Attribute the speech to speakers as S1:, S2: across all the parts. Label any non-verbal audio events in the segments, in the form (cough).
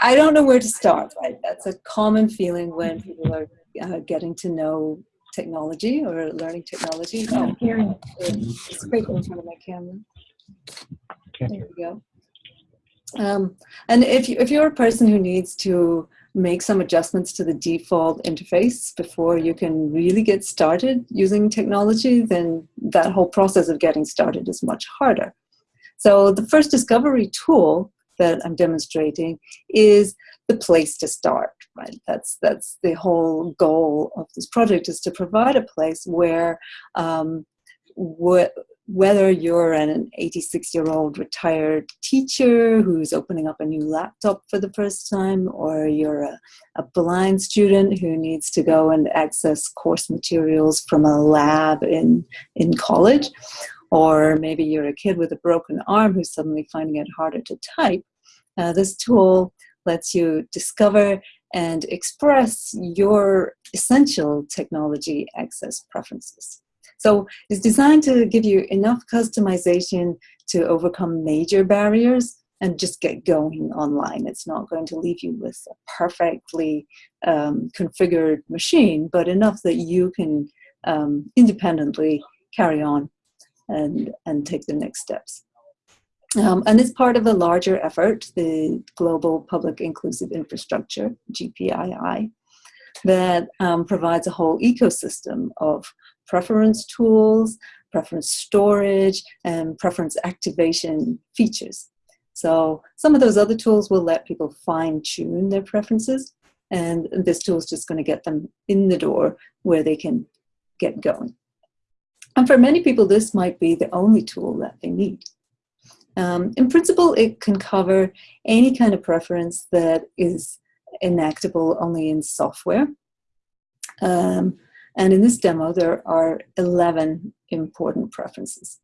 S1: I don't know where to start, right? That's a common feeling when people are uh, getting to know technology or learning technology. Oh, hearing it's great in front of my camera. Okay. There we go. Um, and if, you, if you're a person who needs to make some adjustments to the default interface before you can really get started using technology, then that whole process of getting started is much harder. So the first discovery tool that I'm demonstrating is the place to start, right? That's, that's the whole goal of this project is to provide a place where um, what, whether you're an 86 year old retired teacher who's opening up a new laptop for the first time, or you're a, a, blind student who needs to go and access course materials from a lab in, in college, or maybe you're a kid with a broken arm who's suddenly finding it harder to type, uh, this tool lets you discover and express your essential technology access preferences. So it's designed to give you enough customization to overcome major barriers and just get going online. It's not going to leave you with a perfectly um, configured machine, but enough that you can um, independently carry on and, and take the next steps. Um, and it's part of a larger effort, the Global Public Inclusive Infrastructure, GPII, that um, provides a whole ecosystem of preference tools, preference storage, and preference activation features. So some of those other tools will let people fine tune their preferences, and this tool is just going to get them in the door where they can get going. And for many people, this might be the only tool that they need. Um, in principle, it can cover any kind of preference that is enactable only in software. Um, and in this demo, there are 11 important preferences.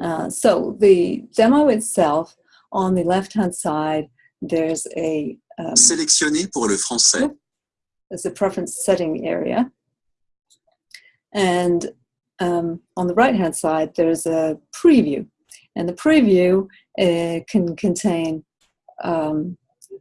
S1: Uh, so the demo itself, on the left-hand side, there's a... Um,
S2: Sélectionner pour le français.
S1: There's a preference setting area. And um, on the right-hand side, there's a preview. And the preview uh, can contain um,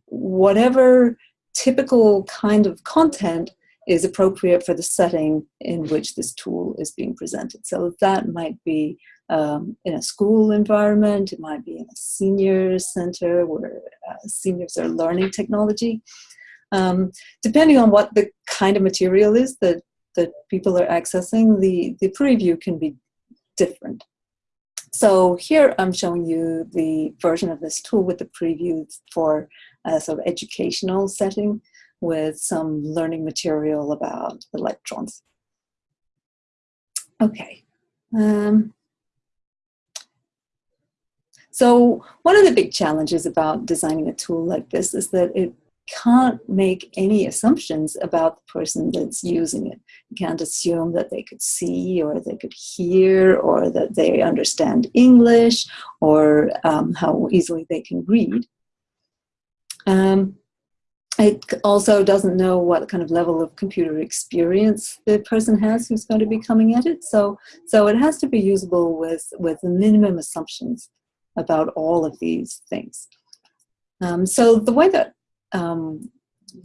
S1: whatever typical kind of content is appropriate for the setting in which this tool is being presented. So that might be um, in a school environment, it might be in a senior center where uh, seniors are learning technology. Um, depending on what the kind of material is that, that people are accessing, the, the preview can be different. So here I'm showing you the version of this tool with the preview for a sort of educational setting with some learning material about electrons. Okay. Um, so one of the big challenges about designing a tool like this is that it can't make any assumptions about the person that's using it. You can't assume that they could see or they could hear or that they understand English or um, how easily they can read. Um, it also doesn't know what kind of level of computer experience the person has who's going to be coming at it. So, so it has to be usable with, with minimum assumptions about all of these things. Um, so the way that um,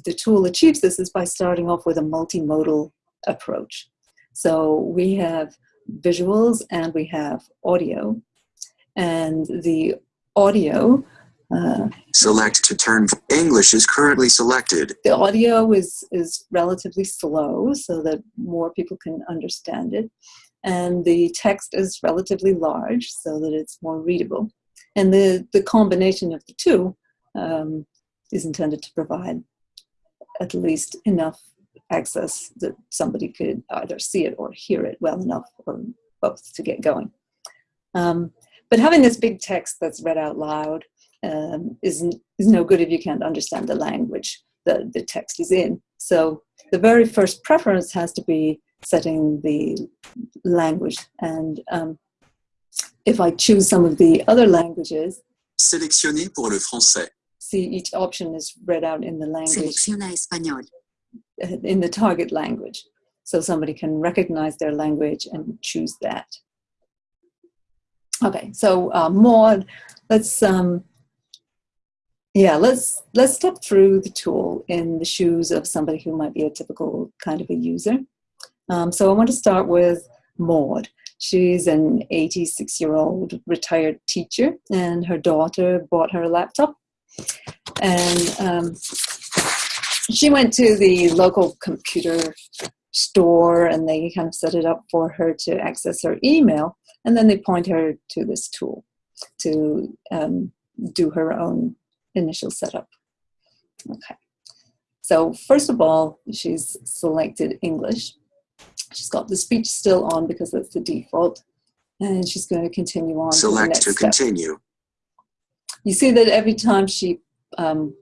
S1: the tool achieves this is by starting off with a multimodal approach. So we have visuals and we have audio. And the audio
S2: uh, Select to turn. English is currently selected.
S1: The audio is, is relatively slow so that more people can understand it. And the text is relatively large so that it's more readable. And the, the combination of the two um, is intended to provide at least enough access that somebody could either see it or hear it well enough or both to get going. Um, but having this big text that's read out loud um, is, is no good if you can't understand the language that the text is in. So the very first preference has to be setting the language. And um, if I choose some of the other languages,
S2: Sélectionner pour le français
S1: see each option is read out in the language.
S2: Selecciona español.
S1: In the target language. So somebody can recognize their language and choose that. Okay, so uh, Maud, let's um, Yeah, let's let's step through the tool in the shoes of somebody who might be a typical kind of a user. Um, so I want to start with Maud. She's an 86-year-old retired teacher, and her daughter bought her a laptop. And um, she went to the local computer store, and they kind of set it up for her to access her email. And then they point her to this tool to um, do her own initial setup. Okay. So first of all, she's selected English. She's got the speech still on because that's the default. And she's going to continue on.
S2: Select to,
S1: to
S2: continue.
S1: You see that every time she um,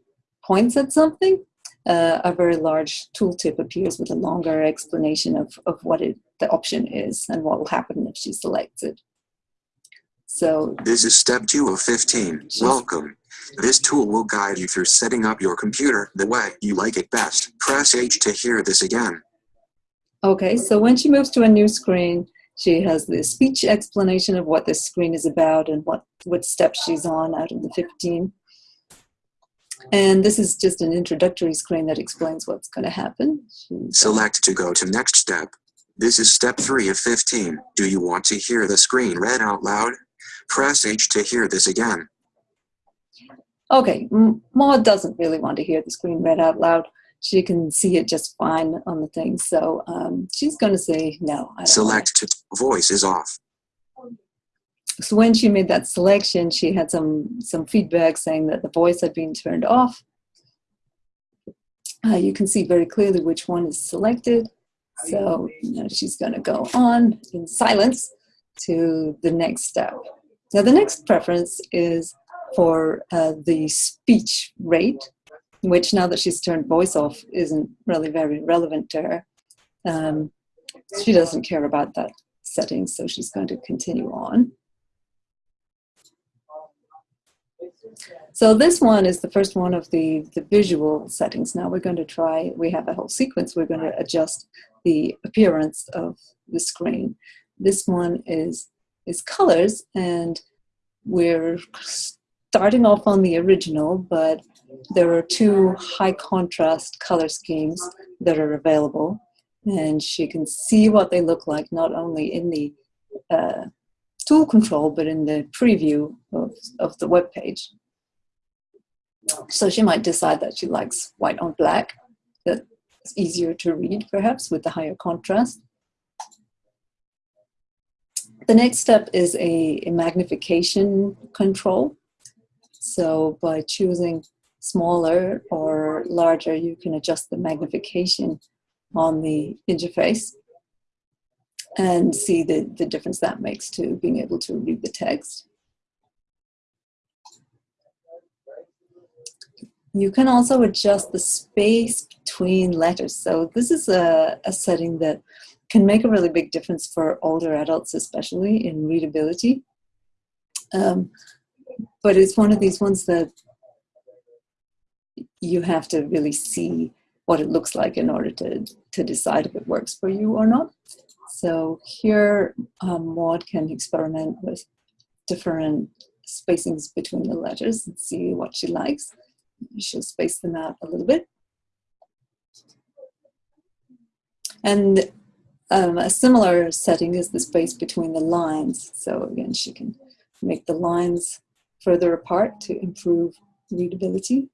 S1: points at something, uh, a very large tooltip appears with a longer explanation of, of what it, the option is and what will happen if she selects it. So
S2: this is step two of 15. Welcome. This tool will guide you through setting up your computer the way you like it best. Press H to hear this again.
S1: Okay, so when she moves to a new screen, she has the speech explanation of what this screen is about and what, what steps she's on out of the 15. And this is just an introductory screen that explains what's going to happen.
S2: Select to go to next step. This is step 3 of 15. Do you want to hear the screen read out loud? Press H to hear this again.
S1: Okay, Maud doesn't really want to hear the screen read out loud. She can see it just fine on the thing, so um, she's going to say no.
S2: Select to voice is off.
S1: So when she made that selection, she had some some feedback saying that the voice had been turned off. Uh, you can see very clearly which one is selected. So you know, she's going to go on in silence to the next step. Now the next preference is for uh, the speech rate, which now that she's turned voice off isn't really very relevant to her. Um, she doesn't care about that setting, so she's going to continue on. So this one is the first one of the, the visual settings. Now we're going to try, we have a whole sequence, we're going to adjust the appearance of the screen. This one is, is colors and we're starting off on the original, but there are two high contrast color schemes that are available. And she can see what they look like, not only in the uh, tool control, but in the preview of, of the web page. So she might decide that she likes white on black. That's easier to read, perhaps, with the higher contrast. The next step is a, a magnification control. So by choosing smaller or larger, you can adjust the magnification on the interface and see the, the difference that makes to being able to read the text. You can also adjust the space between letters. So this is a, a setting that can make a really big difference for older adults, especially in readability. Um, but it's one of these ones that you have to really see what it looks like in order to, to decide if it works for you or not. So here, um, Maud can experiment with different spacings between the letters and see what she likes. She'll space them out a little bit. And um, a similar setting is the space between the lines. So again, she can make the lines further apart to improve readability.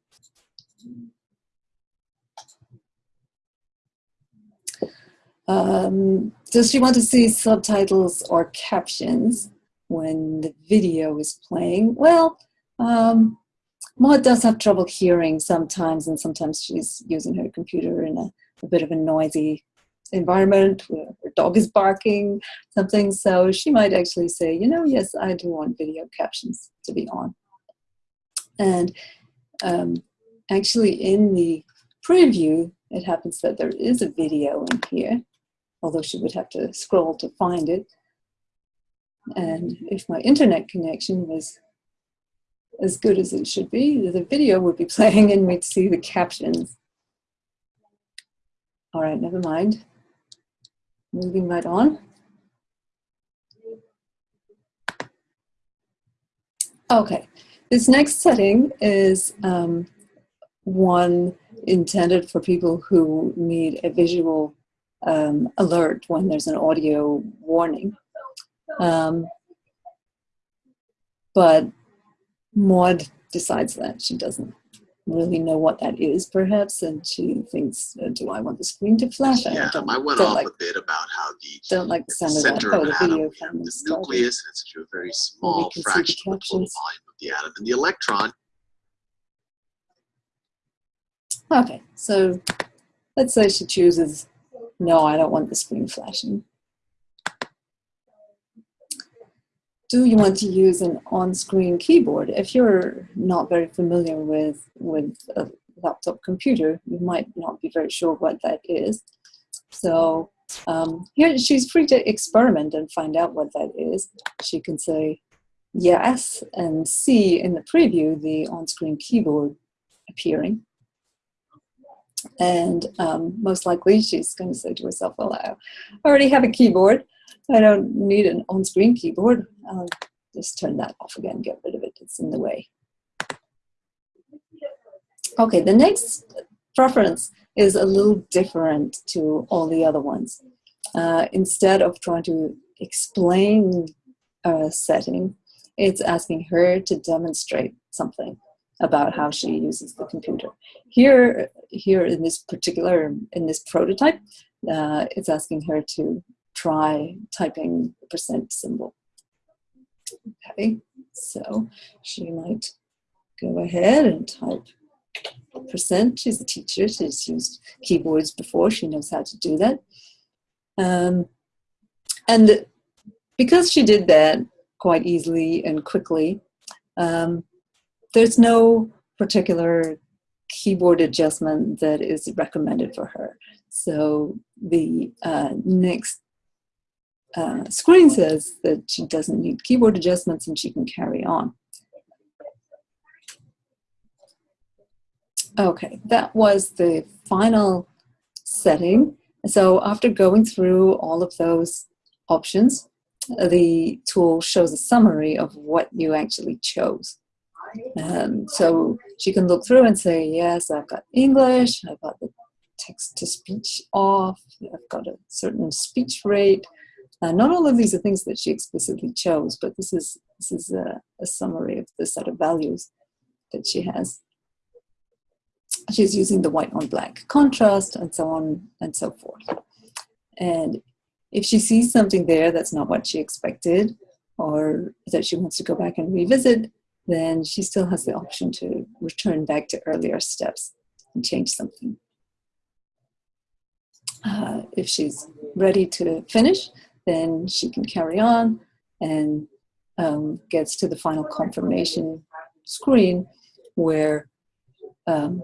S1: Um, does she want to see subtitles or captions when the video is playing? Well, um, Maud does have trouble hearing sometimes, and sometimes she's using her computer in a, a bit of a noisy environment where her dog is barking, something. So she might actually say, you know, yes, I do want video captions to be on. And um, actually in the preview, it happens that there is a video in here, although she would have to scroll to find it. And if my internet connection was as good as it should be, the video would be (laughs) playing and we'd see the captions. All right, never mind. Moving right on. Okay, This next setting is um, one intended for people who need a visual um, alert when there's an audio warning. Um, but Maud decides that she doesn't really know what that is, perhaps, and she thinks, uh, "Do I want the screen to flash?"
S3: Yeah,
S1: don't,
S3: I went
S1: don't
S3: off
S1: like,
S3: a bit about how the
S1: don't like the
S3: the
S1: of that.
S3: center
S1: Oh,
S3: of
S1: the
S3: atom,
S1: video
S3: we have
S1: from
S3: the nucleus, and it's a very small fraction of the total volume of the atom. And the electron,
S1: Okay, so let's say she chooses, no, I don't want the screen flashing. Do you want to use an on-screen keyboard? If you're not very familiar with, with a laptop computer, you might not be very sure what that is. So um, here she's free to experiment and find out what that is. She can say yes and see in the preview the on-screen keyboard appearing. And um, most likely she's going to say to herself, well, I already have a keyboard. I don't need an on-screen keyboard. I'll just turn that off again, get rid of it. It's in the way. Okay, the next preference is a little different to all the other ones. Uh, instead of trying to explain a setting, it's asking her to demonstrate something about how she uses the computer. Here, here in this particular, in this prototype, uh, it's asking her to try typing the percent symbol. Okay, so she might go ahead and type percent. She's a teacher, she's used keyboards before, she knows how to do that. Um, and because she did that quite easily and quickly, um, there's no particular keyboard adjustment that is recommended for her. So the uh, next uh, screen says that she doesn't need keyboard adjustments and she can carry on. Okay, that was the final setting. So after going through all of those options, the tool shows a summary of what you actually chose. Um, so she can look through and say, yes, I've got English, I've got the text to speech off, I've got a certain speech rate. Uh, not all of these are things that she explicitly chose, but this is, this is a, a summary of the set of values that she has. She's using the white on black contrast and so on and so forth. And if she sees something there that's not what she expected or that she wants to go back and revisit, then she still has the option to return back to earlier steps and change something. Uh, if she's ready to finish, then she can carry on and um, gets to the final confirmation screen where um,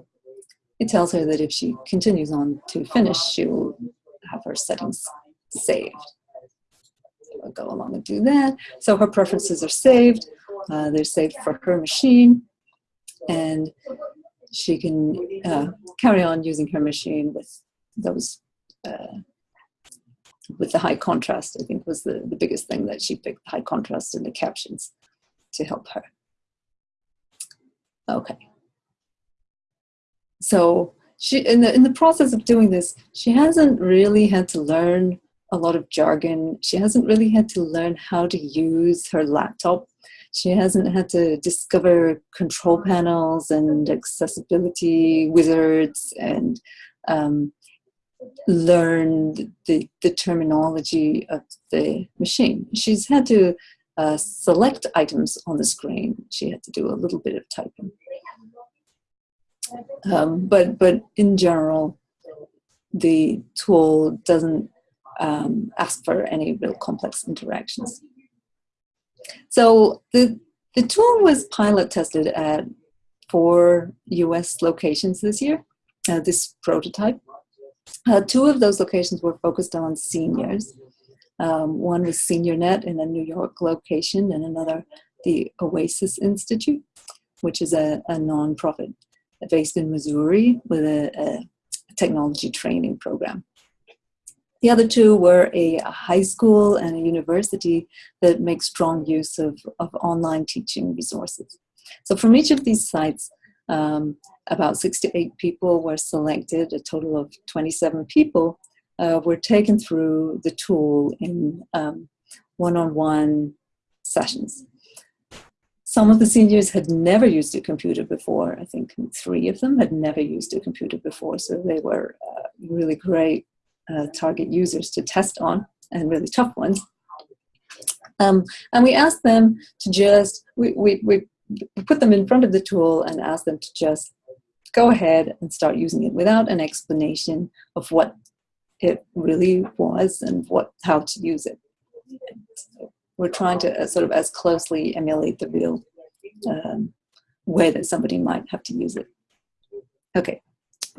S1: it tells her that if she continues on to finish, she will have her settings saved. So I'll go along and do that. So her preferences are saved. Uh, they're saved for her machine. And she can uh, carry on using her machine with those, uh, with the high contrast, I think was the, the biggest thing that she picked, high contrast in the captions to help her. Okay. So she, in the, in the process of doing this, she hasn't really had to learn a lot of jargon. She hasn't really had to learn how to use her laptop. She hasn't had to discover control panels and accessibility wizards and um, learn the, the terminology of the machine. She's had to uh, select items on the screen. She had to do a little bit of typing. Um, but, but in general, the tool doesn't um, ask for any real complex interactions. So the, the tool was pilot tested at four US locations this year, uh, this prototype. Uh, two of those locations were focused on seniors. Um, one was SeniorNet in a New York location and another the Oasis Institute, which is a, a nonprofit based in Missouri with a, a technology training program. The other two were a, high school and a university that make strong use of, of online teaching resources. So from each of these sites, um, about six to eight people were selected, a total of 27 people uh, were taken through the tool in um, one-on-one sessions. Some of the seniors had never used a computer before. I think three of them had never used a computer before, so they were uh, really great uh, target users to test on and really tough ones. Um, and we asked them to just, we, we, we put them in front of the tool and asked them to just go ahead and start using it without an explanation of what it really was and what how to use it. So we're trying to uh, sort of as closely emulate the real um, way that somebody might have to use it. Okay,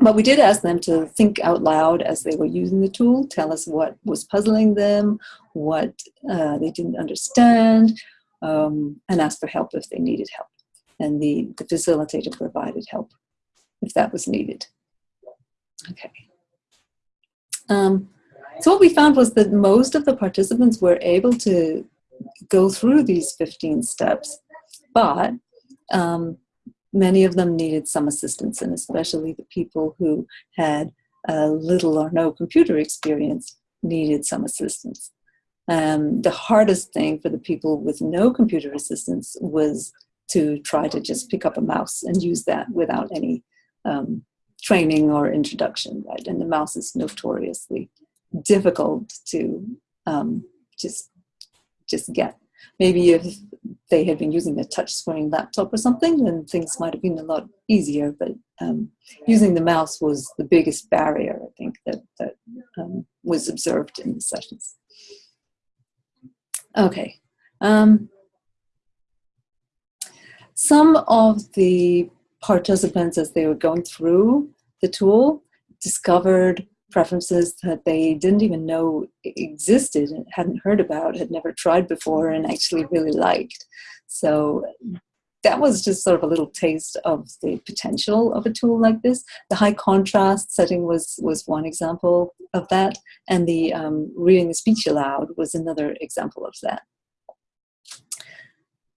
S1: but we did ask them to think out loud as they were using the tool, tell us what was puzzling them, what uh, they didn't understand, um, and ask for help if they needed help. And the, the facilitator provided help if that was needed. Okay. Um, so what we found was that most of the participants were able to go through these 15 steps, but um, many of them needed some assistance, and especially the people who had uh, little or no computer experience needed some assistance. Um, the hardest thing for the people with no computer assistance was to try to just pick up a mouse and use that without any um, training or introduction, right? And the mouse is notoriously difficult to um, just just get. Maybe if they had been using a touchscreen laptop or something, then things might have been a lot easier. But um, using the mouse was the biggest barrier, I think, that that um, was observed in the sessions. Okay. Um, some of the participants, as they were going through the tool, discovered preferences that they didn't even know existed and hadn't heard about, had never tried before, and actually really liked. So that was just sort of a little taste of the potential of a tool like this. The high contrast setting was, was one example of that, and the um, reading the speech aloud was another example of that.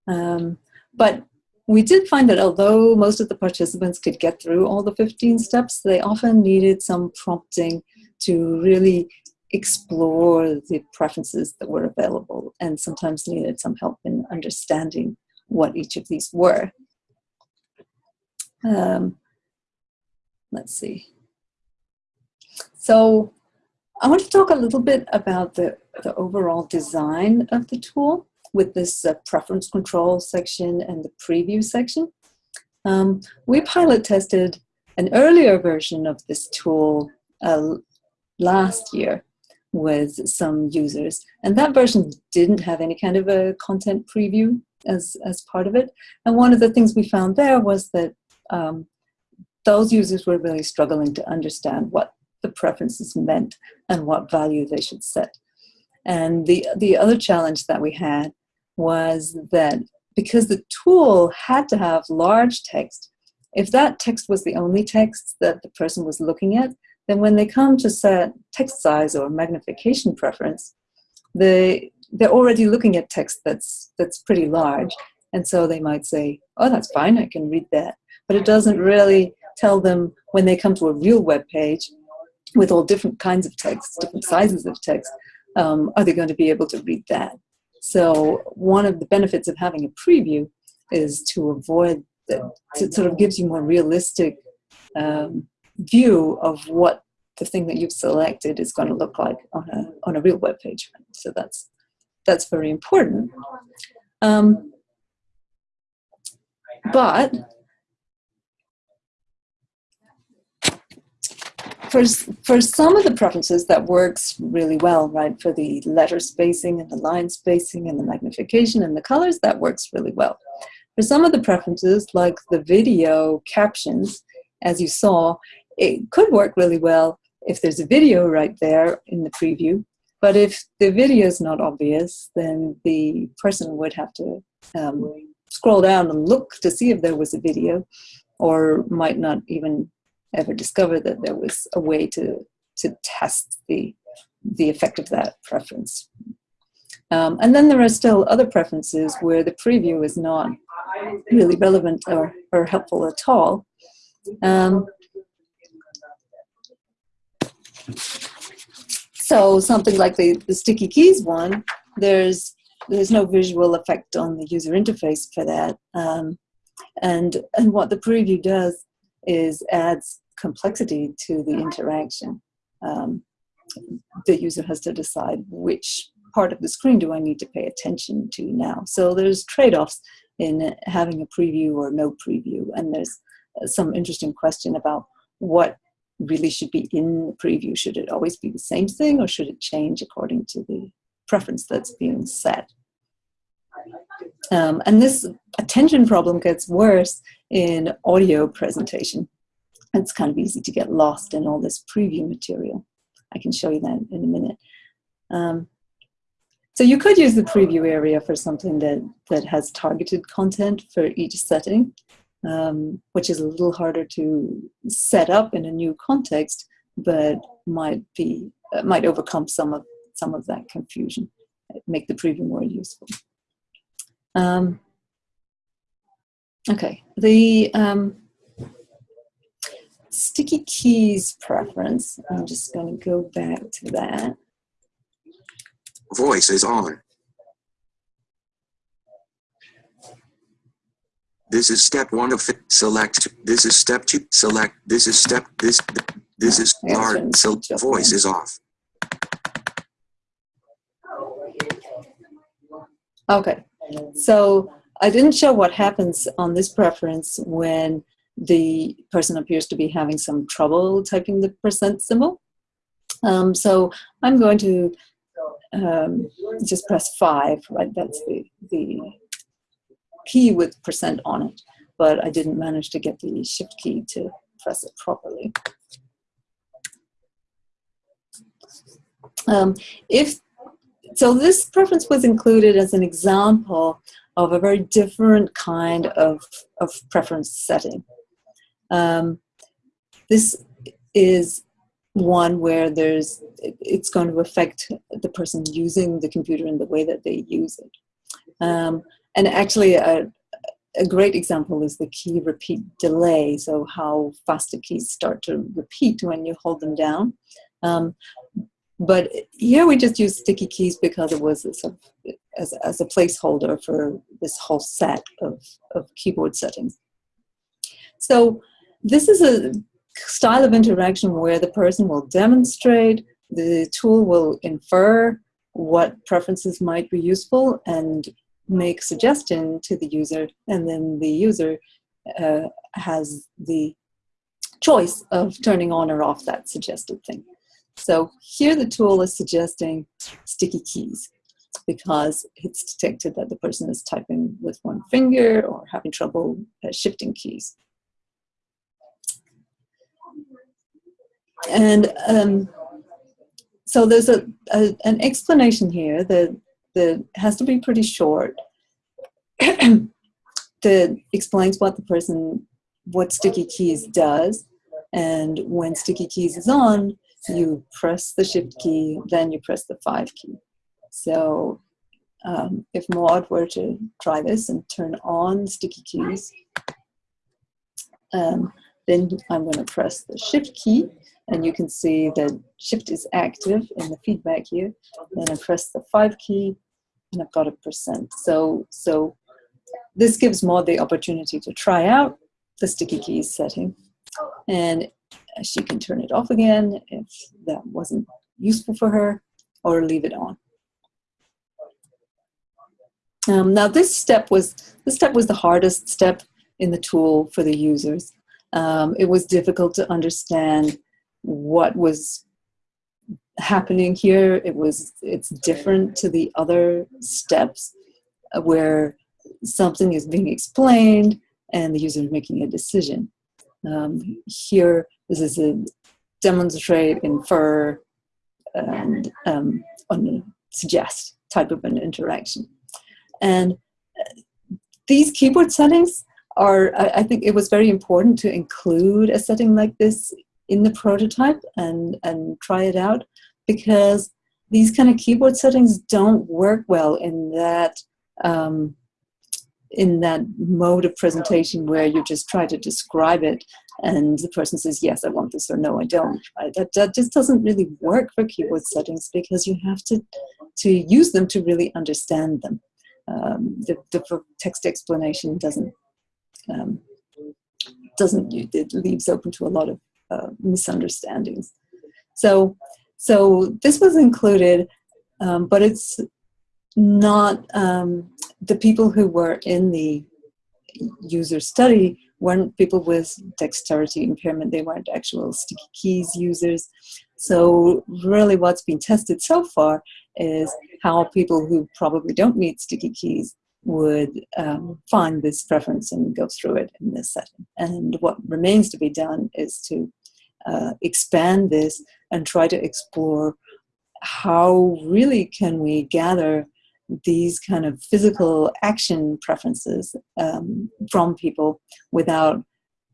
S1: Um, but we did find that although most of the participants could get through all the 15 steps, they often needed some prompting to really explore the preferences that were available and sometimes needed some help in understanding what each of these were. Um, let's see. So I want to talk a little bit about the, the overall design of the tool with this uh, preference control section and the preview section. Um, we pilot tested an earlier version of this tool uh, last year with some users. And that version didn't have any kind of a content preview as, as part of it. And one of the things we found there was that um, those users were really struggling to understand what the preferences meant and what value they should set. And the, the other challenge that we had was that because the tool had to have large text, if that text was the only text that the person was looking at, then when they come to set text size or magnification preference, they, they're already looking at text that's, that's pretty large. And so they might say, oh, that's fine, I can read that. But it doesn't really tell them when they come to a real web page with all different kinds of text, different sizes of text, um, are they going to be able to read that? So one of the benefits of having a preview is to avoid that, it sort of gives you more realistic um, view of what the thing that you've selected is going to look like on a, on a real web page. So that's, that's very important. Um, but for, for some of the preferences that works really well, right? For the letter spacing and the line spacing and the magnification and the colors, that works really well. For some of the preferences, like the video captions, as you saw, it could work really well if there's a video right there in the preview. But if the video is not obvious, then the person would have to um, scroll down and look to see if there was a video or might not even ever discover that there was a way to to test the the effect of that preference. Um, and then there are still other preferences where the preview is not really relevant or, or helpful at all. Um, so something like the, the sticky keys one, there's there's no visual effect on the user interface for that. Um, and, and what the preview does is adds complexity to the interaction. Um, the user has to decide which part of the screen do I need to pay attention to now. So there's trade-offs in having a preview or no preview. And there's some interesting question about what really should be in the preview. Should it always be the same thing or should it change according to the preference that's being set? Um, and this attention problem gets worse in audio presentation. It's kind of easy to get lost in all this preview material. I can show you that in a minute. Um, so you could use the preview area for something that, that has targeted content for each setting, um, which is a little harder to set up in a new context, but might be uh, might overcome some of some of that confusion, make the preview more useful. Um, okay, the um, sticky keys preference, I'm just going to go back to that.
S2: Voice is on. This is step one of. Select. This is step two. Select. This is step. This. This is large. So voice is off.
S1: Okay, so I didn't show what happens on this preference when the person appears to be having some trouble typing the percent symbol. Um, so I'm going to um, just press five, right? That's the, the key with percent on it, but I didn't manage to get the shift key to press it properly. Um, if so this preference was included as an example of a very different kind of, of preference setting. Um, this is one where there's it's going to affect the person using the computer in the way that they use it. Um, and actually, a, a great example is the key repeat delay. So how fast the keys start to repeat when you hold them down. Um, but here we just use sticky keys because it was as, as a placeholder for this whole set of, of keyboard settings. So this is a style of interaction where the person will demonstrate, the tool will infer what preferences might be useful and make suggestion to the user, and then the user uh, has the choice of turning on or off that suggested thing. So here the tool is suggesting sticky keys because it's detected that the person is typing with one finger or having trouble uh, shifting keys. And um, so there's a, a, an explanation here that, that has to be pretty short (clears throat) that explains what the person, what sticky keys does. And when sticky keys is on, you press the shift key, then you press the five key. So um, if Maud were to try this and turn on sticky keys, um, then I'm going to press the shift key and you can see that shift is active in the feedback here. Then I press the five key and I've got a percent. So, so this gives Maud the opportunity to try out the sticky keys setting and she can turn it off again if that wasn't useful for her or leave it on. Um, now this step was this step was the hardest step in the tool for the users. Um, it was difficult to understand what was happening here. It was it's different to the other steps uh, where something is being explained and the user is making a decision. Um, here, this is a demonstrate, infer, and um, suggest type of an interaction. And uh, these keyboard settings are, I, I think it was very important to include a setting like this in the prototype and, and try it out because these kind of keyboard settings don't work well in that um, in that mode of presentation where you just try to describe it and the person says yes i want this or no i don't right? that, that just doesn't really work for keyboard settings because you have to to use them to really understand them um, the, the text explanation doesn't um, doesn't it leaves open to a lot of uh, misunderstandings so so this was included um, but it's not um, the people who were in the user study weren't people with dexterity impairment. They weren't actual sticky keys users. So really what's been tested so far is how people who probably don't need sticky keys would um, find this preference and go through it in this setting. And what remains to be done is to uh, expand this and try to explore how really can we gather these kind of physical action preferences um, from people without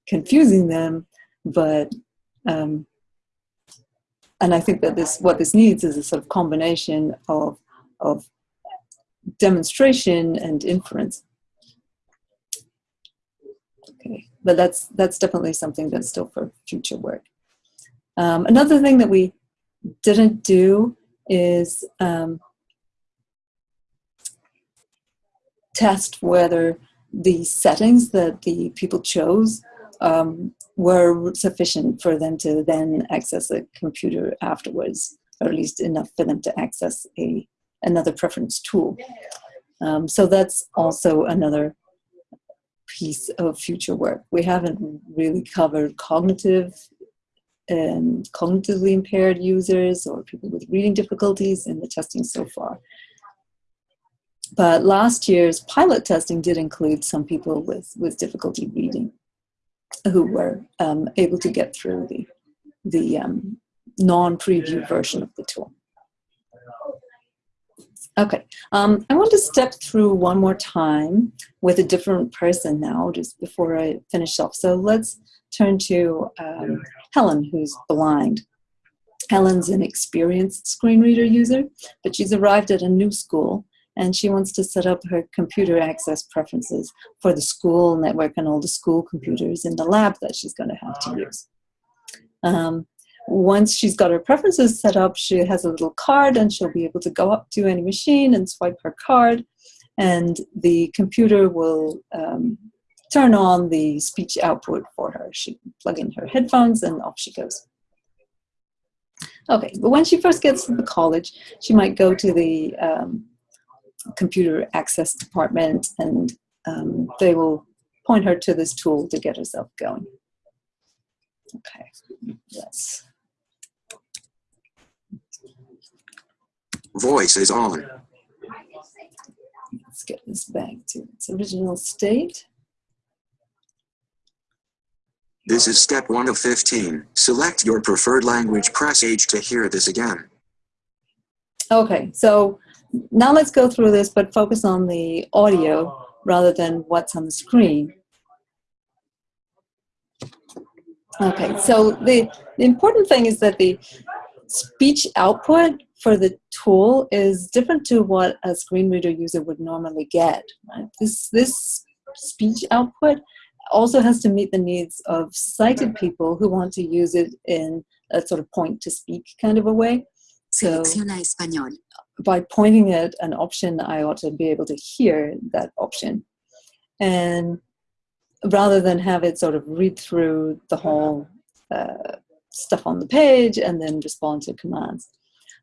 S1: confusing them, but um, and I think that this what this needs is a sort of combination of of demonstration and inference. Okay, but that's that's definitely something that's still for future work. Um, another thing that we didn't do is um, test whether the settings that the people chose um, were sufficient for them to then access a computer afterwards, or at least enough for them to access a another preference tool. Um, so that's also another piece of future work. We haven't really covered cognitive and cognitively impaired users or people with reading difficulties in the testing so far. But last year's pilot testing did include some people with, with difficulty reading who were um, able to get through the, the um, non-preview version of the tool. Okay, um, I want to step through one more time with a different person now, just before I finish off. So let's turn to um, Helen, who's blind. Helen's an experienced screen reader user, but she's arrived at a new school and she wants to set up her computer access preferences for the school network and all the school computers in the lab that she's going to have to use. Um, once she's got her preferences set up, she has a little card and she'll be able to go up to any machine and swipe her card and the computer will um, turn on the speech output for her. She can plug in her headphones and off she goes. Okay, but when she first gets to the college, she might go to the um, computer access department and um, they will point her to this tool to get herself going. Okay, yes.
S2: Voice is on.
S1: Let's get this back to its original state.
S2: This is step 1 of 15. Select your preferred language. Press H to hear this again.
S1: Okay, so now let's go through this, but focus on the audio rather than what's on the screen. Okay, so the, the important thing is that the speech output for the tool is different to what a screen reader user would normally get. Right? This, this speech output also has to meet the needs of sighted people who want to use it in a sort of point to speak kind of a way. So
S4: español.
S1: by pointing at an option, I ought to be able to hear that option. And rather than have it sort of read through the whole uh, stuff on the page and then respond to commands.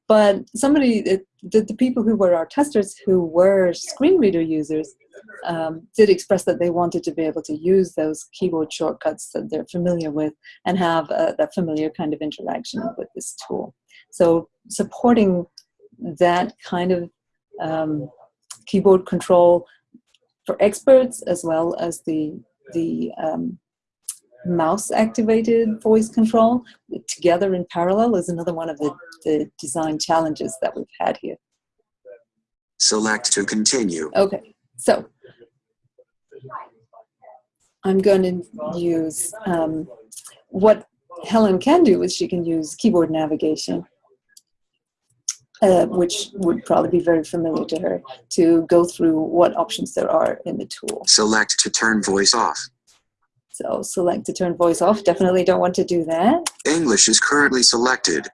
S1: But somebody, it, the, the people who were our testers who were screen reader users um, did express that they wanted to be able to use those keyboard shortcuts that they're familiar with and have uh, that familiar kind of interaction with this tool. So supporting that kind of um, keyboard control for experts as well as the, the um, mouse activated voice control together in parallel is another one of the, the design challenges that we've had here.
S2: Select to continue.
S1: Okay, so I'm going to use um, what Helen can do is she can use keyboard navigation uh, which would probably be very familiar to her, to go through what options there are in the tool.
S2: Select to turn voice off.
S1: So select to turn voice off. Definitely don't want to do that.
S2: English is currently selected.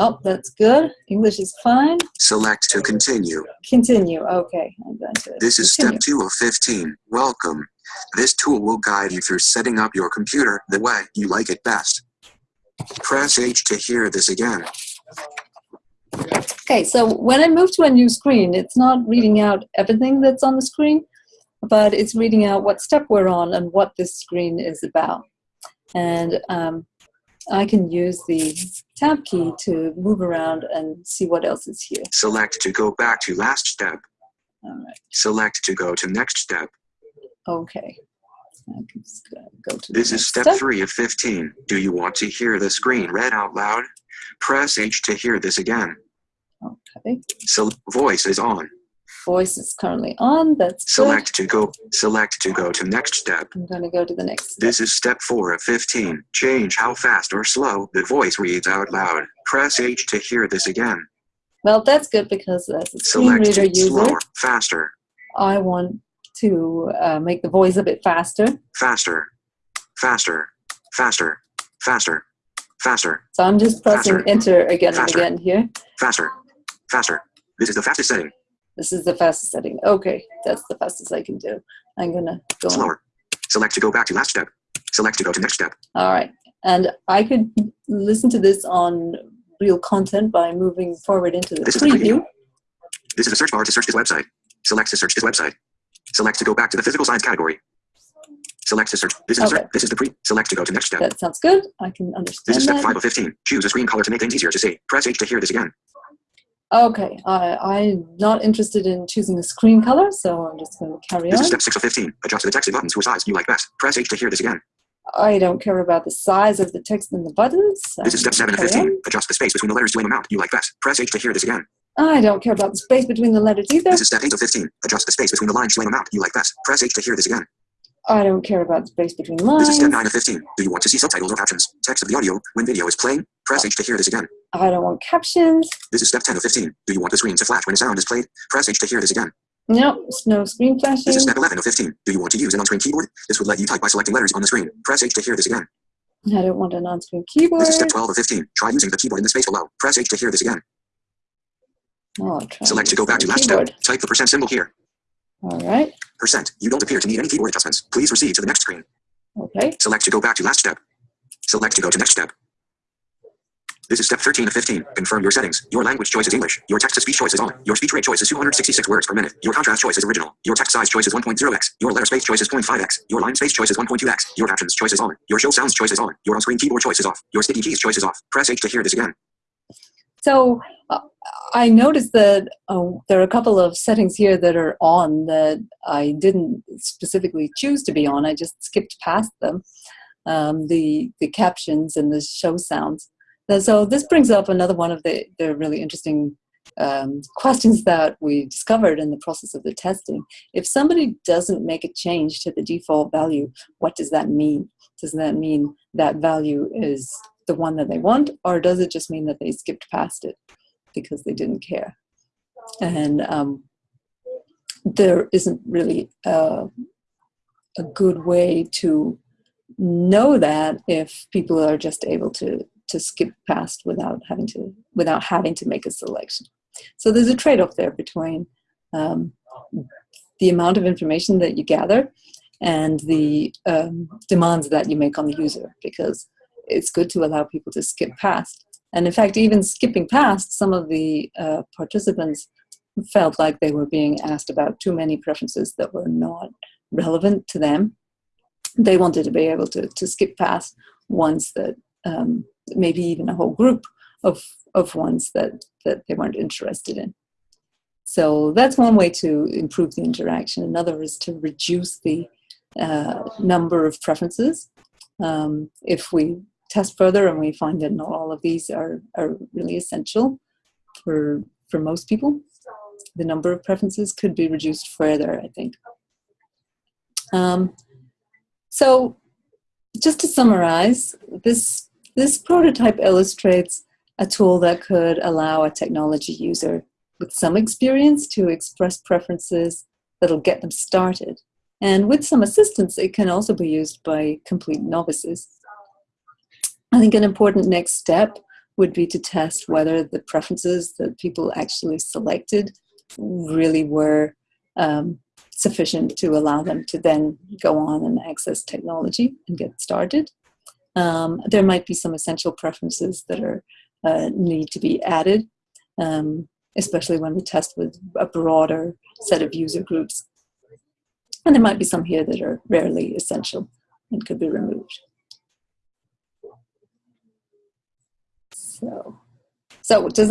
S1: Oh, that's good. English is fine.
S2: Select to continue.
S1: Continue. Okay, I'm going to
S2: This is step 2 of 15. Welcome. This tool will guide you through setting up your computer the way you like it best. Press H to hear this again.
S1: Okay, so when I move to a new screen, it's not reading out everything that's on the screen, but it's reading out what step we're on and what this screen is about. And um, I can use the tab key to move around and see what else is here.
S2: Select to go back to last step.
S1: All right,
S2: Select to go to next step.
S1: okay. I can just go- go to
S2: This is
S1: next
S2: step 3 of 15. Do you want to hear the screen read out loud? Press H to hear this again.
S1: Okay,
S2: So voice is on.
S1: Voice is currently on. That's good.
S2: Select to go. Select to go to next step.
S1: I'm going to go to the next step.
S2: This is step 4 of 15. Change how fast or slow the voice reads out loud. Press H to hear this again.
S1: Well, that's good because as a screen
S2: Select
S1: reader user,
S2: slower, faster,
S1: I want to uh, make the voice a bit faster.
S2: faster, faster, faster, faster, faster,
S1: So I'm just pressing
S2: Faster.
S1: enter again
S2: Faster.
S1: and again here.
S2: faster, faster. This is the fastest setting.
S1: This is the fastest setting. Okay, that's the fastest I can do. I'm gonna go on.
S2: Slower. Select to go back to last step. Select to go to next step.
S1: All right, and I could listen to this on real content by moving forward into the
S2: This is the
S1: preview.
S2: preview. This is a search bar to search this website. Select to search this website. Select to go back to the physical science category. Select to search. This is the
S1: Okay.
S2: search. This is the pre. Select to go to next step.
S1: That sounds good. I can understand.
S2: This is step
S1: that.
S2: 5 of 15. Choose a screen color to make things easier to see. Press H to hear this again.
S1: Okay, I, I'm not interested in choosing a screen color, so I'm just going to carry
S2: This
S1: on.
S2: is step 6 of 15. Adjust the text and buttons to a size you like best. Press H to hear this again.
S1: I don't care about the size of the text and the buttons.
S2: This is step 7 of
S1: gonna carry
S2: 15. Adjust the space between the letters to an amount you like best. Press H to hear this again.
S1: I don't care about the space between the letters either.
S2: This is step 8 of 15. Adjust the space between the lines to an amount you like best. Press H to hear this again.
S1: I don't care about the space between lines.
S2: This
S1: lines.
S2: is step 9 of 15. Do you want to see subtitles or captions? Text of the audio when video is playing? Press H to hear this again.
S1: I don't want captions.
S2: This is step 10 of 15. Do you want the screen to flash when a sound is played? Press H to hear this again.
S1: No, no screen flashing.
S2: This is step 11 of 15. Do you want to use an on-screen keyboard? This would let you type by selecting letters on the screen. Press H to hear this again.
S1: I don't want an on-screen keyboard.
S2: This is step 12 of 15. Try using the keyboard in the space below. Press H to hear this again.
S1: Oh,
S2: Select to go back to last
S1: keyboard.
S2: step. Type the percent symbol here.
S1: All right.
S2: Percent. You don't appear to need any keyboard adjustments. Please proceed to the next screen.
S1: Okay.
S2: Select to go back to last step. Select to go to next step. This is step 13 of 15. Confirm your settings. Your language choice is English. Your text-to-speech choice is on. Your speech rate choice is 266 words per minute. Your contrast choice is original. Your text size choice is 1.0x. Your letter space choice is 0.5x. Your line space choice is 1.2x. Your captions choice is on. Your show sounds choice is on. Your on-screen keyboard choice is off. Your sticky keys choice is off. Press H to hear this again.
S1: So uh, I noticed that uh, there are a couple of settings here that are on that I didn't specifically choose to be on. I just skipped past them. Um, the the captions and the show sounds. And so this brings up another one of the, the really interesting um, questions that we discovered in the process of the testing. If somebody doesn't make a change to the default value, what does that mean? Does that mean that value is the one that they want, or does it just mean that they skipped past it because they didn't care? And um, there isn't really a, a good way to know that if people are just able to to skip past without having to without having to make a selection. So there's a trade-off there between um, the amount of information that you gather and the um, demands that you make on the user because it's good to allow people to skip past. And in fact, even skipping past, some of the uh, participants felt like they were being asked about too many preferences that were not relevant to them. They wanted to be able to, to skip past ones that um, maybe even a whole group of, of ones that, that they weren't interested in. So that's one way to improve the interaction. Another is to reduce the uh, number of preferences. Um, if we test further and we find that not all of these are, are really essential for, for most people, the number of preferences could be reduced further, I think. Um, so just to summarize, this, this prototype illustrates a tool that could allow a technology user with some experience to express preferences that'll get them started. And with some assistance, it can also be used by complete novices. I think an important next step would be to test whether the preferences that people actually selected really were um, sufficient to allow them to then go on and access technology and get started. Um, there might be some essential preferences that are uh, need to be added, um, especially when we test with a broader set of user groups. And there might be some here that are rarely essential and could be removed. So, so does